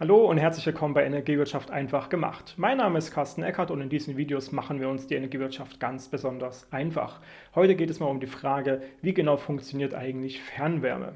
Hallo und herzlich willkommen bei Energiewirtschaft einfach gemacht. Mein Name ist Carsten Eckert und in diesen Videos machen wir uns die Energiewirtschaft ganz besonders einfach. Heute geht es mal um die Frage, wie genau funktioniert eigentlich Fernwärme?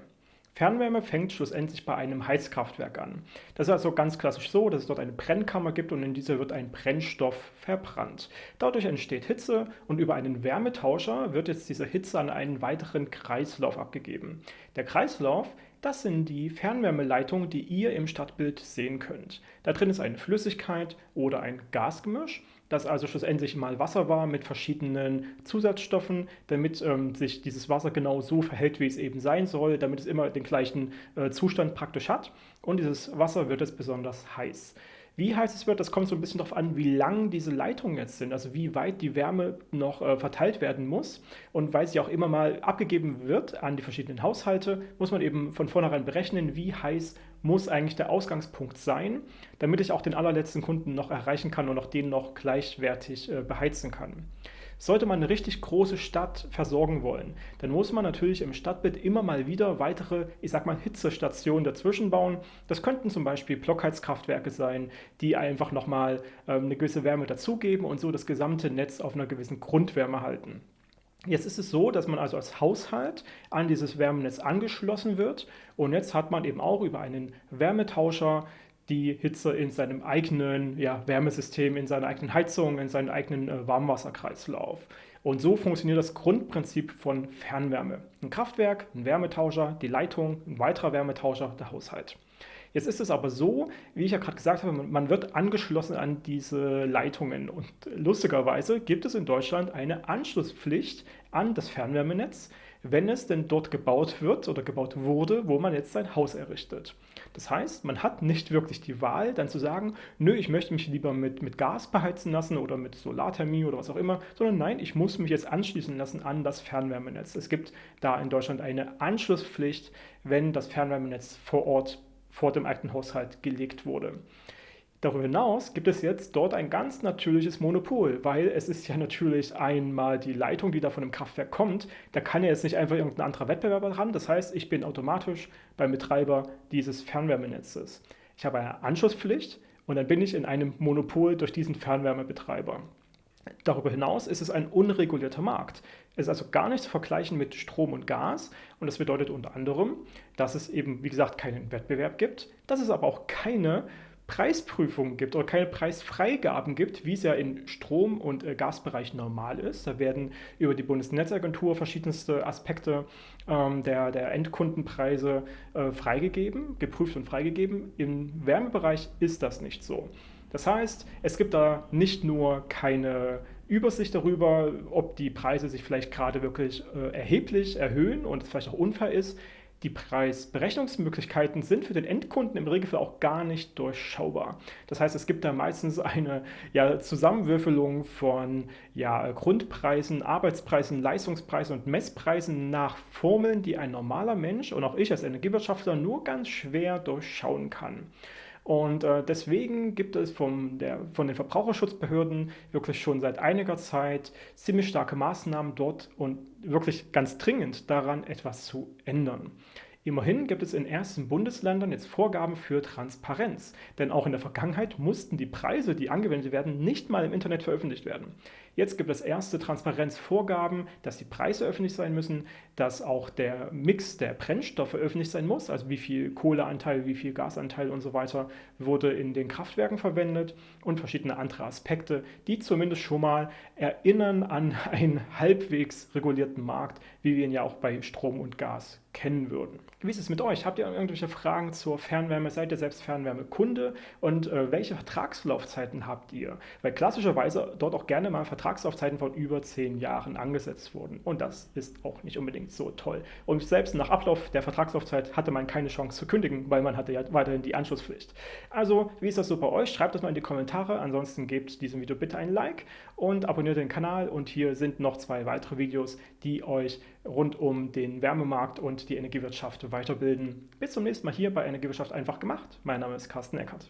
Fernwärme fängt schlussendlich bei einem Heizkraftwerk an. Das ist also ganz klassisch so, dass es dort eine Brennkammer gibt und in dieser wird ein Brennstoff verbrannt. Dadurch entsteht Hitze und über einen Wärmetauscher wird jetzt diese Hitze an einen weiteren Kreislauf abgegeben. Der Kreislauf das sind die Fernwärmeleitungen, die ihr im Stadtbild sehen könnt. Da drin ist eine Flüssigkeit oder ein Gasgemisch, das also schlussendlich mal Wasser war mit verschiedenen Zusatzstoffen, damit ähm, sich dieses Wasser genau so verhält, wie es eben sein soll, damit es immer den gleichen äh, Zustand praktisch hat. Und dieses Wasser wird jetzt besonders heiß. Wie heiß es wird, das kommt so ein bisschen darauf an, wie lang diese Leitungen jetzt sind, also wie weit die Wärme noch äh, verteilt werden muss. Und weil sie auch immer mal abgegeben wird an die verschiedenen Haushalte, muss man eben von vornherein berechnen, wie heiß muss eigentlich der Ausgangspunkt sein, damit ich auch den allerletzten Kunden noch erreichen kann und auch den noch gleichwertig äh, beheizen kann. Sollte man eine richtig große Stadt versorgen wollen, dann muss man natürlich im Stadtbild immer mal wieder weitere, ich sag mal, Hitzestationen dazwischen bauen. Das könnten zum Beispiel Blockheizkraftwerke sein, die einfach nochmal ähm, eine gewisse Wärme dazugeben und so das gesamte Netz auf einer gewissen Grundwärme halten. Jetzt ist es so, dass man also als Haushalt an dieses Wärmenetz angeschlossen wird und jetzt hat man eben auch über einen Wärmetauscher die Hitze in seinem eigenen ja, Wärmesystem, in seiner eigenen Heizung, in seinem eigenen äh, Warmwasserkreislauf. Und so funktioniert das Grundprinzip von Fernwärme. Ein Kraftwerk, ein Wärmetauscher, die Leitung, ein weiterer Wärmetauscher, der Haushalt. Jetzt ist es aber so, wie ich ja gerade gesagt habe, man wird angeschlossen an diese Leitungen und lustigerweise gibt es in Deutschland eine Anschlusspflicht an das Fernwärmenetz, wenn es denn dort gebaut wird oder gebaut wurde, wo man jetzt sein Haus errichtet. Das heißt, man hat nicht wirklich die Wahl, dann zu sagen, nö, ich möchte mich lieber mit, mit Gas beheizen lassen oder mit Solarthermie oder was auch immer, sondern nein, ich muss mich jetzt anschließen lassen an das Fernwärmenetz. Es gibt da in Deutschland eine Anschlusspflicht, wenn das Fernwärmenetz vor Ort vor dem eigenen Haushalt gelegt wurde. Darüber hinaus gibt es jetzt dort ein ganz natürliches Monopol, weil es ist ja natürlich einmal die Leitung, die da von dem Kraftwerk kommt. Da kann ja jetzt nicht einfach irgendein anderer Wettbewerber dran. Das heißt, ich bin automatisch beim Betreiber dieses Fernwärmenetzes. Ich habe eine Anschlusspflicht und dann bin ich in einem Monopol durch diesen Fernwärmebetreiber. Darüber hinaus ist es ein unregulierter Markt. Es ist also gar nicht zu vergleichen mit Strom und Gas und das bedeutet unter anderem, dass es eben, wie gesagt, keinen Wettbewerb gibt, dass es aber auch keine Preisprüfungen gibt oder keine Preisfreigaben gibt, wie es ja im Strom- und äh, Gasbereich normal ist. Da werden über die Bundesnetzagentur verschiedenste Aspekte ähm, der, der Endkundenpreise äh, freigegeben, geprüft und freigegeben. Im Wärmebereich ist das nicht so. Das heißt, es gibt da nicht nur keine Übersicht darüber, ob die Preise sich vielleicht gerade wirklich äh, erheblich erhöhen und es vielleicht auch unfair ist, die Preisberechnungsmöglichkeiten sind für den Endkunden im Regelfall auch gar nicht durchschaubar. Das heißt, es gibt da meistens eine ja, Zusammenwürfelung von ja, Grundpreisen, Arbeitspreisen, Leistungspreisen und Messpreisen nach Formeln, die ein normaler Mensch und auch ich als Energiewirtschaftler nur ganz schwer durchschauen kann. Und äh, deswegen gibt es vom der, von den Verbraucherschutzbehörden wirklich schon seit einiger Zeit ziemlich starke Maßnahmen dort und wirklich ganz dringend daran etwas zu ändern. Immerhin gibt es in ersten Bundesländern jetzt Vorgaben für Transparenz, denn auch in der Vergangenheit mussten die Preise, die angewendet werden, nicht mal im Internet veröffentlicht werden. Jetzt gibt es erste Transparenzvorgaben, dass die Preise öffentlich sein müssen, dass auch der Mix der Brennstoffe öffentlich sein muss, also wie viel Kohleanteil, wie viel Gasanteil und so weiter wurde in den Kraftwerken verwendet und verschiedene andere Aspekte, die zumindest schon mal erinnern an einen halbwegs regulierten Markt, wie wir ihn ja auch bei Strom und Gas kennen würden. Wie ist es mit euch? Habt ihr irgendwelche Fragen zur Fernwärme? Seid ihr selbst Fernwärmekunde? Und äh, welche Vertragslaufzeiten habt ihr? Weil klassischerweise dort auch gerne mal Vertragslaufzeiten von über zehn Jahren angesetzt wurden. Und das ist auch nicht unbedingt so toll. Und selbst nach Ablauf der Vertragslaufzeit hatte man keine Chance zu kündigen, weil man hatte ja weiterhin die Anschlusspflicht. Also, wie ist das so bei euch? Schreibt das mal in die Kommentare. Ansonsten gebt diesem Video bitte ein Like und abonniert den Kanal. Und hier sind noch zwei weitere Videos, die euch rund um den Wärmemarkt und die Energiewirtschaft weiterbilden. Bis zum nächsten Mal hier bei Energiewirtschaft einfach gemacht. Mein Name ist Carsten Eckert.